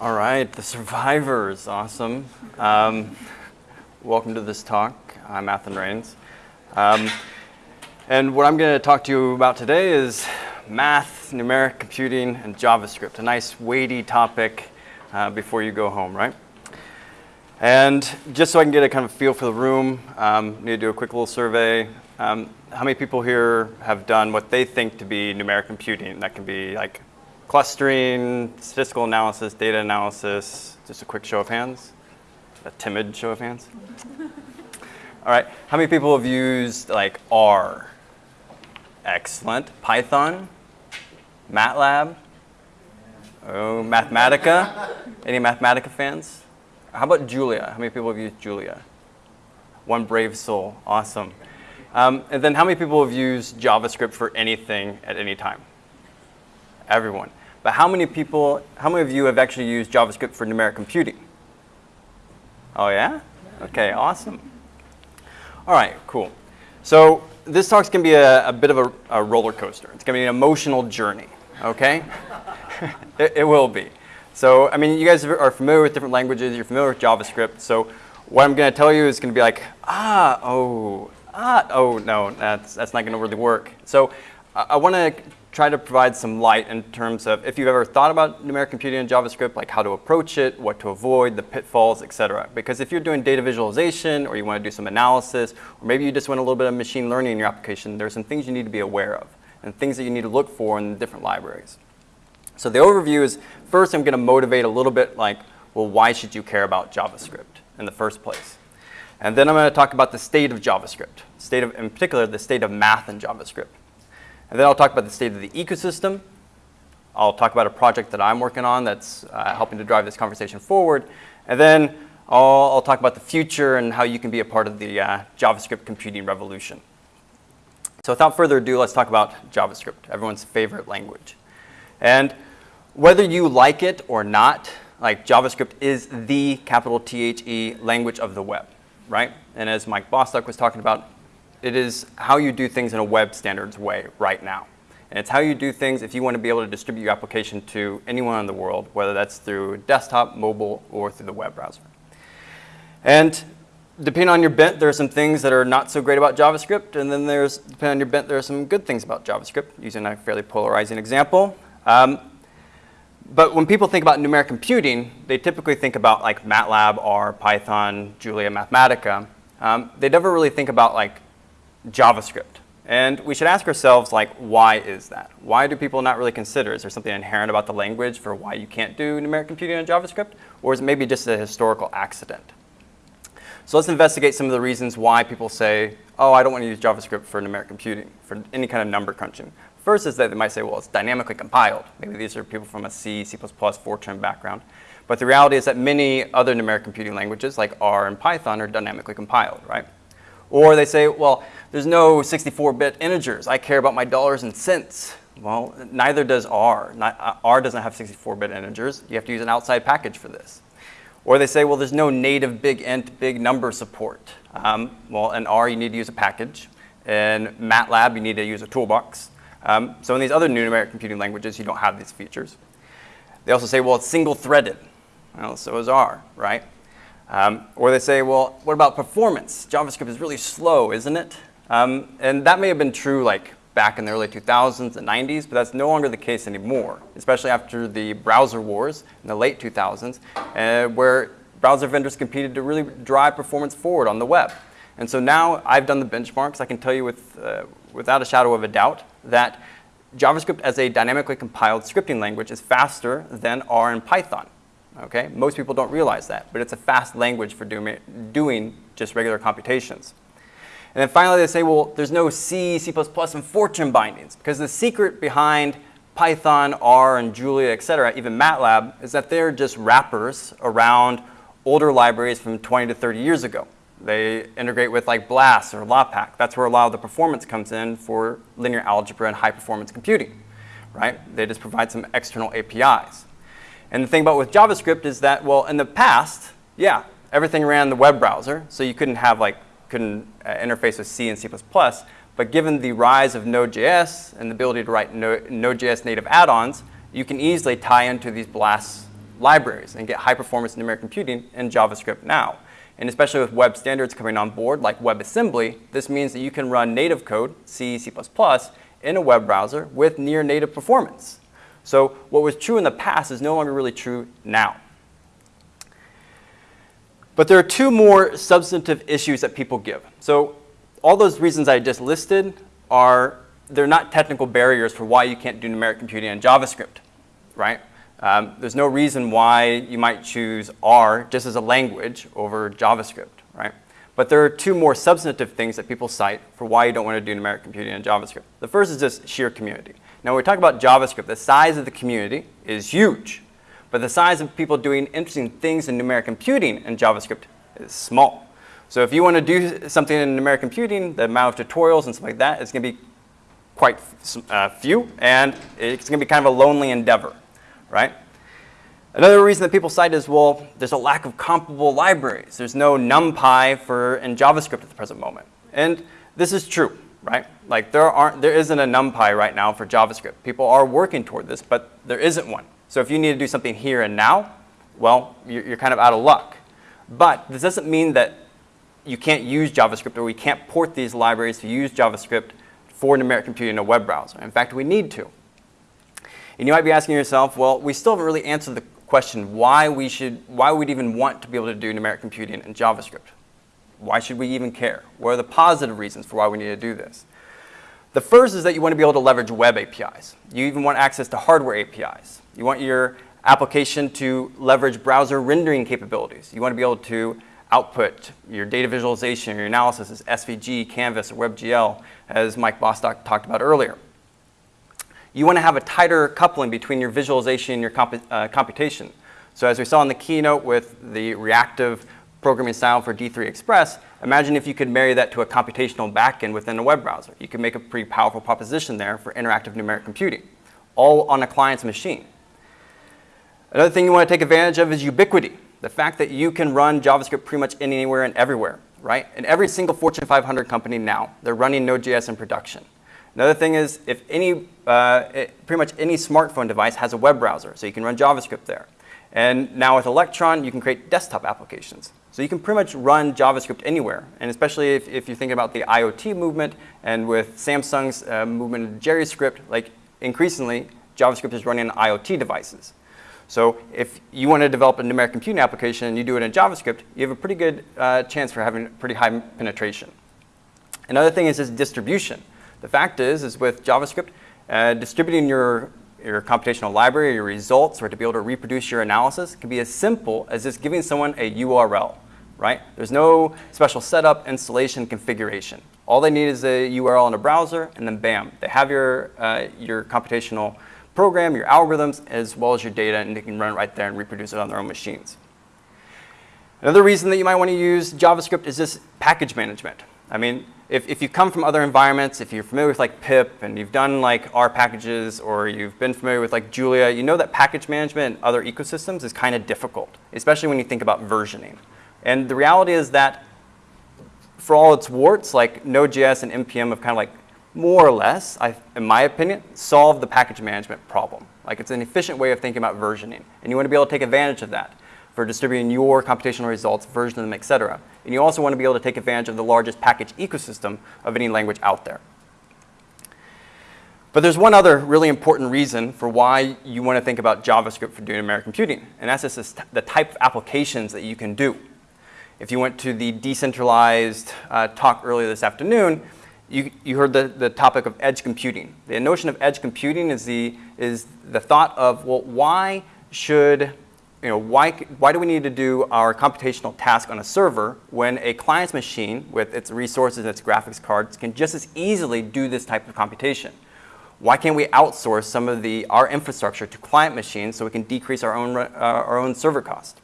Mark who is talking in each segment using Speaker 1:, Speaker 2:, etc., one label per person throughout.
Speaker 1: All right, the survivors, awesome. Um, welcome to this talk. I'm Athan Reines. Um, and what I'm going to talk to you about today is math, numeric computing, and JavaScript, a nice weighty topic uh, before you go home, right? And just so I can get a kind of feel for the room, um, need to do a quick little survey. Um, how many people here have done what they think to be numeric computing? That can be like clustering, statistical analysis, data analysis. Just a quick show of hands. A timid show of hands. All right, how many people have used like R? Excellent. Python? MATLAB? Oh, Mathematica? Any Mathematica fans? How about Julia? How many people have used Julia? One brave soul. Awesome. Um, and then how many people have used JavaScript for anything at any time? Everyone. But how many people, how many of you have actually used JavaScript for numeric computing? Oh yeah? Okay, awesome. All right, cool. So this talk's gonna be a, a bit of a, a, roller coaster. It's gonna be an emotional journey, okay? it, it will be. So, I mean, you guys are familiar with different languages, you're familiar with JavaScript, so what I'm gonna tell you is gonna be like, ah, oh, ah, oh, no, that's, that's not gonna really work. So I, I wanna try to provide some light in terms of if you've ever thought about numeric computing in JavaScript, like how to approach it, what to avoid, the pitfalls, etc. Because if you're doing data visualization or you want to do some analysis, or maybe you just want a little bit of machine learning in your application, there's some things you need to be aware of and things that you need to look for in different libraries. So the overview is, first I'm going to motivate a little bit like, well, why should you care about JavaScript in the first place? And then I'm going to talk about the state of JavaScript, state of, in particular, the state of math in JavaScript. And then I'll talk about the state of the ecosystem. I'll talk about a project that I'm working on that's uh, helping to drive this conversation forward. And then I'll, I'll, talk about the future and how you can be a part of the uh, JavaScript computing revolution. So without further ado, let's talk about JavaScript, everyone's favorite language. And whether you like it or not, like JavaScript is the capital T-H-E language of the web, right? And as Mike Bostock was talking about, it is how you do things in a web standards way right now. And it's how you do things if you want to be able to distribute your application to anyone in the world, whether that's through desktop, mobile, or through the web browser. And depending on your bent, there are some things that are not so great about JavaScript, and then there's, depending on your bent, there are some good things about JavaScript, using a fairly polarizing example. Um, but when people think about numeric computing, they typically think about like MATLAB, R, Python, Julia, Mathematica. Um, they never really think about like JavaScript. And we should ask ourselves, like, why is that? Why do people not really consider? Is there something inherent about the language for why you can't do numeric computing in JavaScript? Or is it maybe just a historical accident? So let's investigate some of the reasons why people say, oh, I don't want to use JavaScript for numeric computing, for any kind of number crunching. First is that they might say, well, it's dynamically compiled. Maybe these are people from a C, C++, Fortran background. But the reality is that many other numeric computing languages, like R and Python, are dynamically compiled, right? Or they say, well, there's no 64-bit integers. I care about my dollars and cents. Well, neither does R. Not, uh, R doesn't have 64-bit integers. You have to use an outside package for this. Or they say, well, there's no native big int, big number support. Um, well, in R, you need to use a package. In MATLAB, you need to use a toolbox. Um, so in these other numeric computing languages, you don't have these features. They also say, well, it's single-threaded. Well, so is R, right? Um, or they say, well, what about performance? JavaScript is really slow, isn't it? Um, and that may have been true like back in the early 2000s and 90s, but that's no longer the case anymore, especially after the browser wars in the late 2000s, uh, where browser vendors competed to really drive performance forward on the web. And so now I've done the benchmarks. I can tell you with, uh, without a shadow of a doubt that JavaScript as a dynamically compiled scripting language is faster than R and Python. Okay? Most people don't realize that, but it's a fast language for doing, doing just regular computations. And then finally they say, well, there's no C, C++, and Fortran bindings, because the secret behind Python, R, and Julia, et cetera, even MATLAB, is that they're just wrappers around older libraries from 20 to 30 years ago. They integrate with like BLAS or LAPACK. That's where a lot of the performance comes in for linear algebra and high performance computing, right? They just provide some external APIs. And the thing about with JavaScript is that, well, in the past, yeah, everything ran in the web browser, so you couldn't have like, couldn't uh, interface with C and C++, but given the rise of Node.js and the ability to write Node.js native add-ons, you can easily tie into these BLAS libraries and get high performance numeric computing in JavaScript now. And especially with web standards coming on board, like WebAssembly, this means that you can run native code, C, C++, in a web browser with near native performance. So what was true in the past is no longer really true now. But there are two more substantive issues that people give. So all those reasons I just listed are, they're not technical barriers for why you can't do numeric computing in JavaScript, right? Um, there's no reason why you might choose R just as a language over JavaScript, right? But there are two more substantive things that people cite for why you don't want to do numeric computing in JavaScript. The first is just sheer community. Now, when we talk about JavaScript, the size of the community is huge, but the size of people doing interesting things in numeric computing in JavaScript is small. So if you want to do something in numeric computing, the amount of tutorials and stuff like that is going to be quite uh, few, and it's going to be kind of a lonely endeavor, right? Another reason that people cite is, well, there's a lack of comparable libraries. There's no NumPy for in JavaScript at the present moment. And this is true, right? Like there aren't, there isn't a NumPy right now for JavaScript. People are working toward this, but there isn't one. So if you need to do something here and now, well, you're, kind of out of luck. But this doesn't mean that you can't use JavaScript or we can't port these libraries to use JavaScript for numeric computing in a web browser. In fact, we need to. And you might be asking yourself, well, we still haven't really answered the question why we should, why we'd even want to be able to do numeric computing in JavaScript. Why should we even care? What are the positive reasons for why we need to do this? The first is that you want to be able to leverage web APIs. You even want access to hardware APIs. You want your application to leverage browser rendering capabilities. You want to be able to output your data visualization, your analysis as SVG, Canvas, or WebGL, as Mike Bostock talked about earlier. You want to have a tighter coupling between your visualization and your uh, computation. So as we saw in the keynote with the reactive programming style for D3 Express, imagine if you could marry that to a computational backend within a web browser. You could make a pretty powerful proposition there for interactive numeric computing, all on a client's machine. Another thing you want to take advantage of is ubiquity. The fact that you can run JavaScript pretty much anywhere and everywhere, right? In every single Fortune 500 company now, they're running Node.js in production. Another thing is if any, uh, it, pretty much any smartphone device has a web browser, so you can run JavaScript there. And now with Electron, you can create desktop applications. So you can pretty much run JavaScript anywhere, and especially if, if you're thinking about the IoT movement and with Samsung's uh, movement of JerryScript, like increasingly, JavaScript is running on IoT devices. So if you want to develop a numeric computing application and you do it in JavaScript, you have a pretty good uh, chance for having pretty high penetration. Another thing is this distribution. The fact is, is with JavaScript, uh, distributing your, your computational library, your results, or to be able to reproduce your analysis can be as simple as just giving someone a URL, right? There's no special setup, installation, configuration. All they need is a URL in a browser, and then bam, they have your, uh, your computational program, your algorithms, as well as your data, and they can run it right there and reproduce it on their own machines. Another reason that you might want to use JavaScript is this package management. I mean, if, if you come from other environments, if you're familiar with like pip and you've done like R packages or you've been familiar with like Julia, you know that package management in other ecosystems is kind of difficult, especially when you think about versioning. And the reality is that for all its warts, like Node.js and NPM have kind of like more or less, I, in my opinion, solve the package management problem. Like it's an efficient way of thinking about versioning. And you want to be able to take advantage of that for distributing your computational results, versioning them, et cetera. And you also want to be able to take advantage of the largest package ecosystem of any language out there. But there's one other really important reason for why you want to think about JavaScript for doing numeric computing, and that's just the type of applications that you can do. If you went to the decentralized uh, talk earlier this afternoon, you, you heard the, the topic of edge computing. The notion of edge computing is the, is the thought of, well, why should, you know, why, why do we need to do our computational task on a server when a client's machine with its resources and its graphics cards can just as easily do this type of computation? Why can't we outsource some of the, our infrastructure to client machines so we can decrease our own, uh, our own server cost?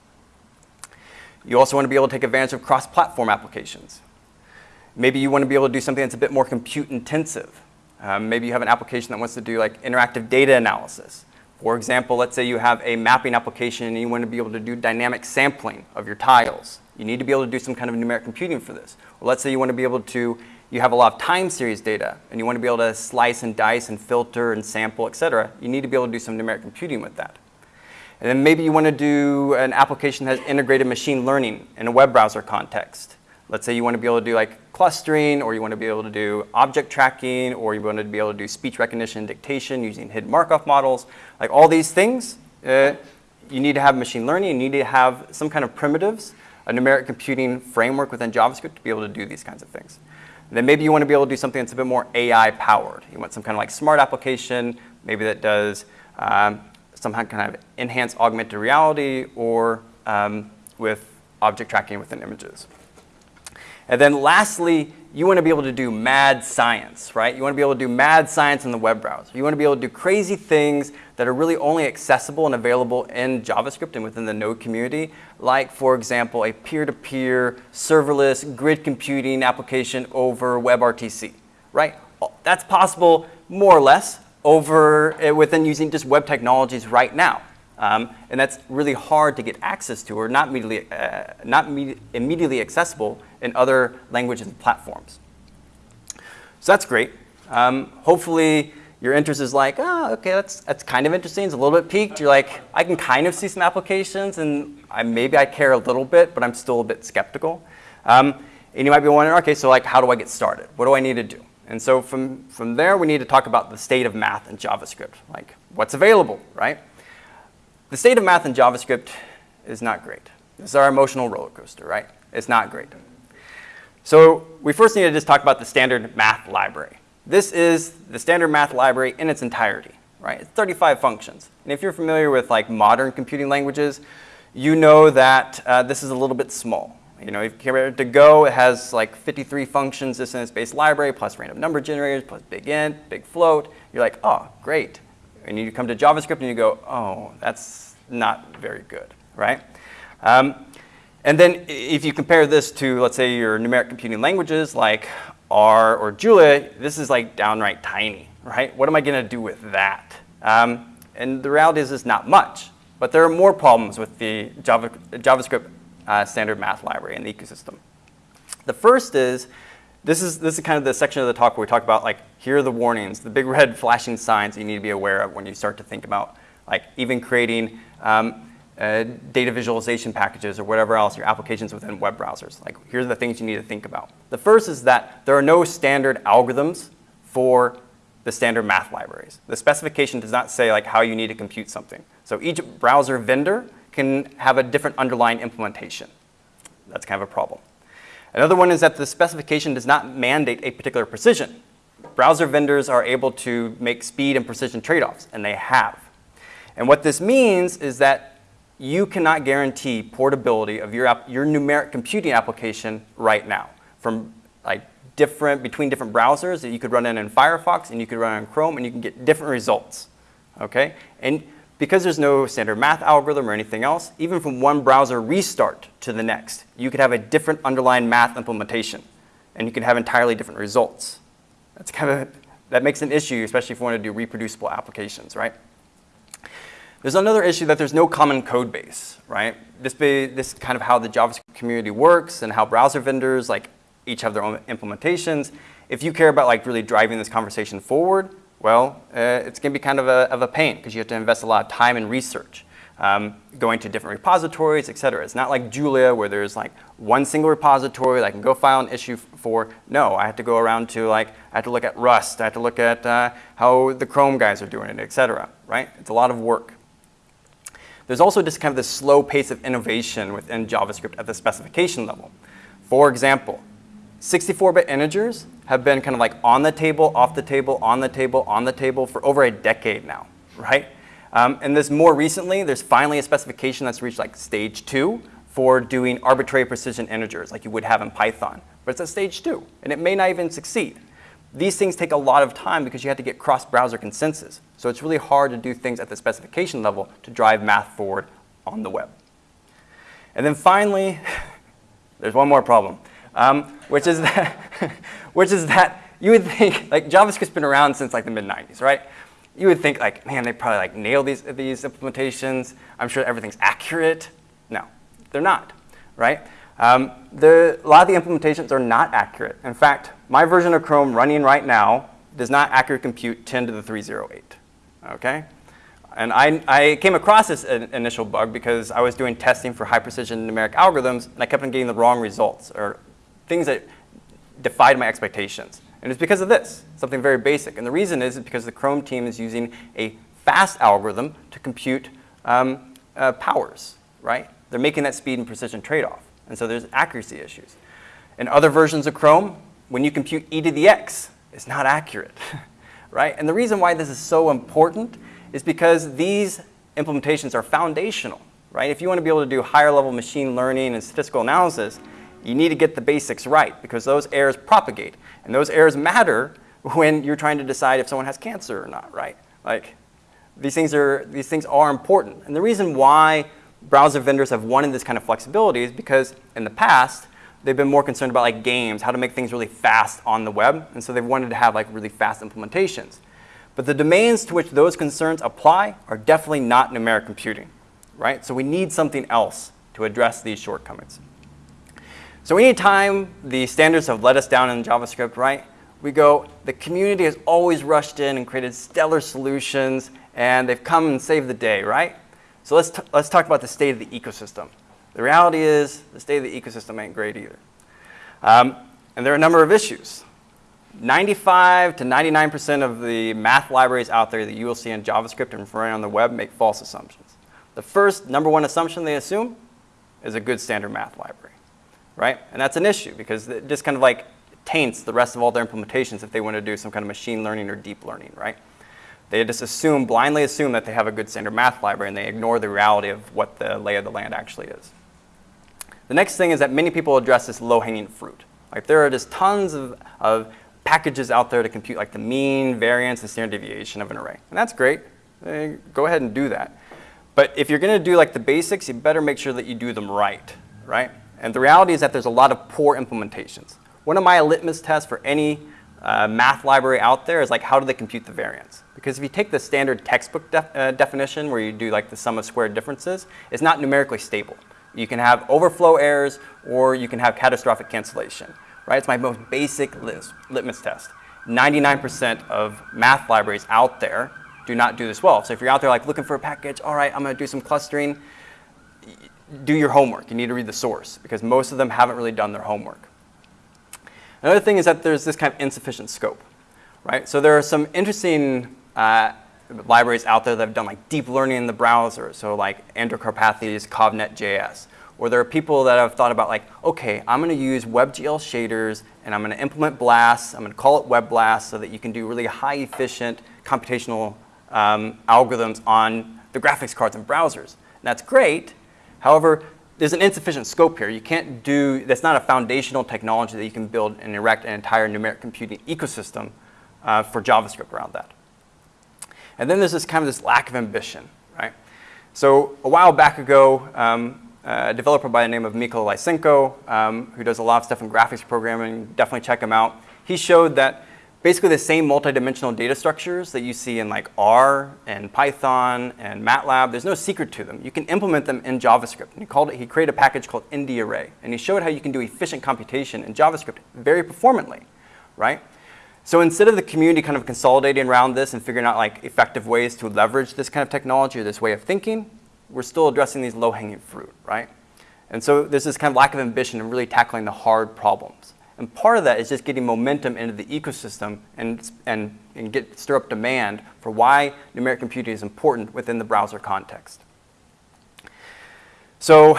Speaker 1: You also want to be able to take advantage of cross-platform applications. Maybe you want to be able to do something that's a bit more compute intensive. Um, maybe you have an application that wants to do like interactive data analysis. For example, let's say you have a mapping application and you want to be able to do dynamic sampling of your tiles. You need to be able to do some kind of numeric computing for this. Or let's say you want to be able to, you have a lot of time series data and you want to be able to slice and dice and filter and sample, et cetera. You need to be able to do some numeric computing with that. And then maybe you want to do an application that has integrated machine learning in a web browser context. Let's say you want to be able to do like clustering, or you want to be able to do object tracking, or you want to be able to do speech recognition dictation using hidden Markov models. Like all these things, uh, you need to have machine learning, you need to have some kind of primitives, a numeric computing framework within JavaScript to be able to do these kinds of things. And then maybe you want to be able to do something that's a bit more AI powered. You want some kind of like smart application, maybe that does um, some kind of enhanced augmented reality or um, with object tracking within images. And then lastly, you want to be able to do mad science, right? You want to be able to do mad science in the web browser. You want to be able to do crazy things that are really only accessible and available in JavaScript and within the Node community, like, for example, a peer-to-peer serverless grid computing application over WebRTC, right? That's possible more or less over uh, within using just web technologies right now. Um, and that's really hard to get access to or not immediately, uh, not immediately accessible in other languages and platforms. So that's great. Um, hopefully your interest is like, oh, okay, that's, that's kind of interesting. It's a little bit piqued. You're like, I can kind of see some applications and I, maybe I care a little bit, but I'm still a bit skeptical. Um, and you might be wondering, okay, so like, how do I get started? What do I need to do? And so from, from there, we need to talk about the state of math in JavaScript, like what's available, right? The state of math in JavaScript is not great. This is our emotional roller coaster, right? It's not great. So we first need to just talk about the standard math library. This is the standard math library in its entirety, right? It's 35 functions. And if you're familiar with like modern computing languages, you know that uh, this is a little bit small. You know, if it to Go, it has like 53 functions this in its base library, plus random number generators, plus big int, big float. You're like, oh, great. And you come to JavaScript and you go, oh, that's not very good, right? Um, and then if you compare this to, let's say, your numeric computing languages like R or Julia, this is like downright tiny, right? What am I going to do with that? Um, and the reality is it's not much. But there are more problems with the Java, JavaScript uh, standard math library in the ecosystem. The first is this is, this is kind of the section of the talk where we talk about like, here are the warnings, the big red flashing signs you need to be aware of when you start to think about like even creating um, uh, data visualization packages or whatever else, your applications within web browsers. Like here are the things you need to think about. The first is that there are no standard algorithms for the standard math libraries. The specification does not say like how you need to compute something. So each browser vendor can have a different underlying implementation. That's kind of a problem. Another one is that the specification does not mandate a particular precision. Browser vendors are able to make speed and precision trade-offs, and they have. And what this means is that you cannot guarantee portability of your, your numeric computing application right now from like different, between different browsers that you could run in in Firefox and you could run in Chrome and you can get different results, okay? And because there's no standard math algorithm or anything else, even from one browser restart to the next, you could have a different underlying math implementation, and you could have entirely different results. That's kind of, that makes an issue, especially if you want to do reproducible applications, right? There's another issue that there's no common code base, right? This, be, this is kind of how the JavaScript community works and how browser vendors like each have their own implementations. If you care about like really driving this conversation forward, well, uh, it's going to be kind of a, of a pain because you have to invest a lot of time and research. Um, going to different repositories, et cetera. It's not like Julia where there's like one single repository that I can go file an issue for. No, I have to go around to like, I have to look at Rust, I have to look at uh, how the Chrome guys are doing it, et cetera, right? It's a lot of work. There's also just kind of this slow pace of innovation within JavaScript at the specification level. For example, 64-bit integers have been kind of like on the table, off the table, on the table, on the table for over a decade now, right? Um, and this more recently, there's finally a specification that's reached like stage two for doing arbitrary precision integers like you would have in Python. But it's at stage two, and it may not even succeed. These things take a lot of time because you have to get cross-browser consensus. So it's really hard to do things at the specification level to drive math forward on the web. And then finally, there's one more problem, um, which is that, which is that you would think, like JavaScript's been around since like the mid-90s, right? You would think like, man, they probably like nailed these, these implementations. I'm sure everything's accurate. No, they're not, right? Um, the, a lot of the implementations are not accurate. In fact, my version of Chrome running right now does not accurately compute 10 to the 308, okay? And I, I came across this initial bug because I was doing testing for high precision numeric algorithms and I kept on getting the wrong results or things that defied my expectations. And it's because of this, something very basic. And the reason is because the Chrome team is using a fast algorithm to compute um, uh, powers, right? They're making that speed and precision trade-off. And so there's accuracy issues. In other versions of Chrome, when you compute e to the x, it's not accurate, right? And the reason why this is so important is because these implementations are foundational, right? If you want to be able to do higher level machine learning and statistical analysis, you need to get the basics right because those errors propagate. And those errors matter when you're trying to decide if someone has cancer or not, right? Like, these things are, these things are important. And the reason why browser vendors have wanted this kind of flexibility is because in the past, they've been more concerned about like games, how to make things really fast on the web. And so they've wanted to have like really fast implementations. But the domains to which those concerns apply are definitely not numeric computing, right? So we need something else to address these shortcomings. So anytime the standards have let us down in JavaScript, right, we go, the community has always rushed in and created stellar solutions, and they've come and saved the day, right? So let's, let's talk about the state of the ecosystem. The reality is the state of the ecosystem ain't great either. Um, and there are a number of issues. 95 to 99% of the math libraries out there that you will see in JavaScript and running on the web make false assumptions. The first number one assumption they assume is a good standard math library right? And that's an issue because it just kind of like taints the rest of all their implementations if they want to do some kind of machine learning or deep learning, right? They just assume, blindly assume that they have a good standard math library and they ignore the reality of what the lay of the land actually is. The next thing is that many people address this low-hanging fruit. Like there are just tons of, of packages out there to compute like the mean, variance, and standard deviation of an array. And that's great. Go ahead and do that. But if you're going to do like the basics, you better make sure that you do them right, right? And the reality is that there's a lot of poor implementations. One of my litmus tests for any uh, math library out there is like how do they compute the variance? Because if you take the standard textbook def uh, definition where you do like the sum of squared differences, it's not numerically stable. You can have overflow errors or you can have catastrophic cancellation, right? It's my most basic litmus test. 99% of math libraries out there do not do this well. So if you're out there like looking for a package, all right, I'm gonna do some clustering, do your homework. You need to read the source because most of them haven't really done their homework. Another thing is that there's this kind of insufficient scope, right? So there are some interesting uh, libraries out there that have done like deep learning in the browser, so like Andrew Karpathy's ConvNetJS. Or there are people that have thought about like, okay, I'm going to use WebGL shaders and I'm going to implement BLAS. I'm going to call it WebBLAS so that you can do really high efficient computational um, algorithms on the graphics cards and browsers. And that's great, However, there's an insufficient scope here. You can't do, that's not a foundational technology that you can build and erect an entire numeric computing ecosystem uh, for JavaScript around that. And then there's this kind of this lack of ambition, right? So a while back ago, um, a developer by the name of Mikola Lysenko, um, who does a lot of stuff in graphics programming, definitely check him out. He showed that basically the same multidimensional data structures that you see in like R and Python and MATLAB. There's no secret to them. You can implement them in JavaScript. And he, called it, he created a package called NDArray. And he showed how you can do efficient computation in JavaScript very performantly, right? So instead of the community kind of consolidating around this and figuring out like effective ways to leverage this kind of technology or this way of thinking, we're still addressing these low-hanging fruit, right? And so there's this kind of lack of ambition in really tackling the hard problems. And part of that is just getting momentum into the ecosystem and, and, and get, stir up demand for why numeric computing is important within the browser context. So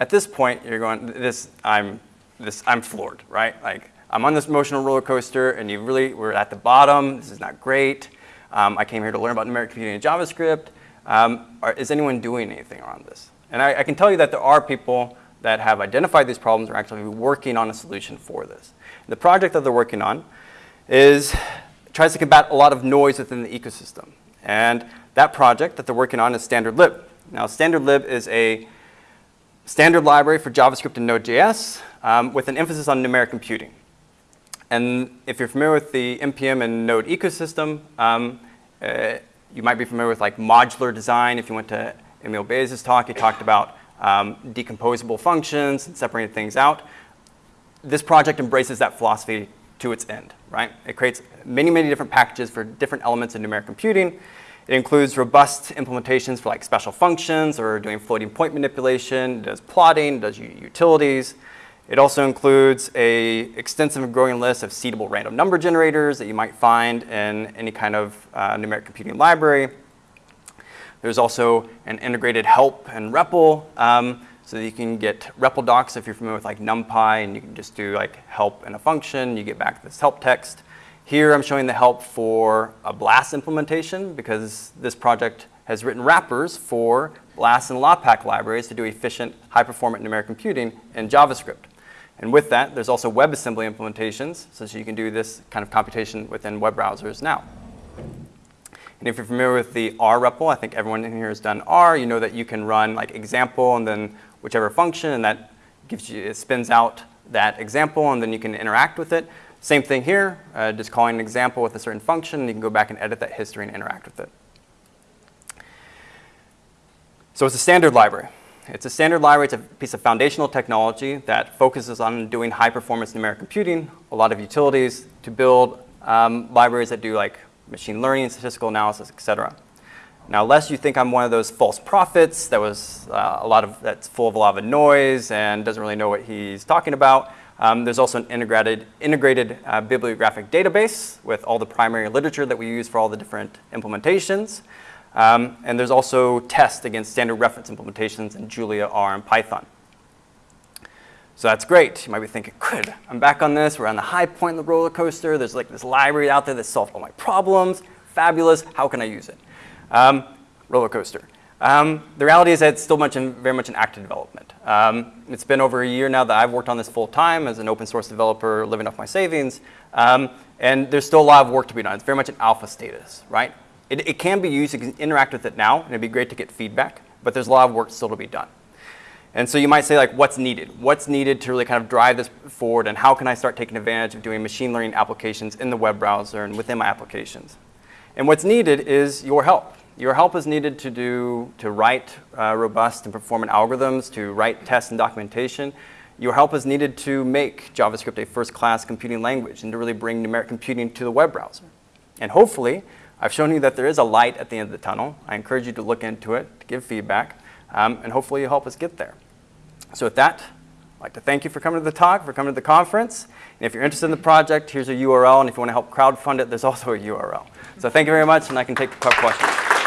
Speaker 1: at this point, you're going, this, I'm, this, I'm floored, right? Like, I'm on this emotional roller coaster, and you really, we're at the bottom. This is not great. Um, I came here to learn about numeric computing and JavaScript. Um, are, is anyone doing anything around this? And I, I can tell you that there are people that have identified these problems are actually working on a solution for this. The project that they're working on is tries to combat a lot of noise within the ecosystem. And that project that they're working on is Standard Lib. Now, Standard Lib is a standard library for JavaScript and Node.js um, with an emphasis on numeric computing. And if you're familiar with the NPM and Node ecosystem, um, uh, you might be familiar with like modular design. If you went to Emil Bayes' talk, he talked about um, decomposable functions and separating things out. This project embraces that philosophy to its end, right? It creates many, many different packages for different elements of numeric computing. It includes robust implementations for like special functions or doing floating point manipulation, does plotting, does utilities. It also includes a extensive and growing list of seedable random number generators that you might find in any kind of uh, numeric computing library. There's also an integrated help and REPL, um, so that you can get REPL docs if you're familiar with like NumPy, and you can just do like help in a function, you get back this help text. Here I'm showing the help for a BLAS implementation because this project has written wrappers for BLAS and LAPACK libraries to do efficient, high-performant numeric computing in JavaScript. And with that, there's also WebAssembly implementations, so you can do this kind of computation within web browsers now. And if you're familiar with the R REPL, I think everyone in here has done R, you know that you can run like example and then whichever function, and that gives you, it spins out that example, and then you can interact with it. Same thing here, uh, just calling an example with a certain function, and you can go back and edit that history and interact with it. So it's a standard library. It's a standard library. It's a piece of foundational technology that focuses on doing high-performance numeric computing, a lot of utilities to build um, libraries that do like machine learning, statistical analysis, et cetera. Now, lest you think I'm one of those false prophets that was uh, a lot of, that's full of a lot of noise and doesn't really know what he's talking about, um, there's also an integrated, integrated uh, bibliographic database with all the primary literature that we use for all the different implementations. Um, and there's also tests against standard reference implementations in Julia, R, and Python. So that's great. You might be thinking, good, I'm back on this. We're on the high point of the roller coaster. There's like this library out there that solves all my problems. Fabulous. How can I use it? Um, roller coaster. Um, the reality is that it's still much in, very much in active development. Um, it's been over a year now that I've worked on this full time as an open source developer living off my savings. Um, and there's still a lot of work to be done. It's very much an alpha status, right? It, it can be used, you can interact with it now, and it'd be great to get feedback, but there's a lot of work still to be done. And so you might say like, what's needed? What's needed to really kind of drive this forward and how can I start taking advantage of doing machine learning applications in the web browser and within my applications? And what's needed is your help. Your help is needed to do, to write uh, robust and performant algorithms, to write tests and documentation. Your help is needed to make JavaScript a first-class computing language and to really bring numeric computing to the web browser. And hopefully, I've shown you that there is a light at the end of the tunnel. I encourage you to look into it, to give feedback, um, and hopefully you'll help us get there. So with that, I'd like to thank you for coming to the talk, for coming to the conference. And if you're interested in the project, here's a URL, and if you want to help crowdfund it, there's also a URL. So thank you very much, and I can take a couple questions.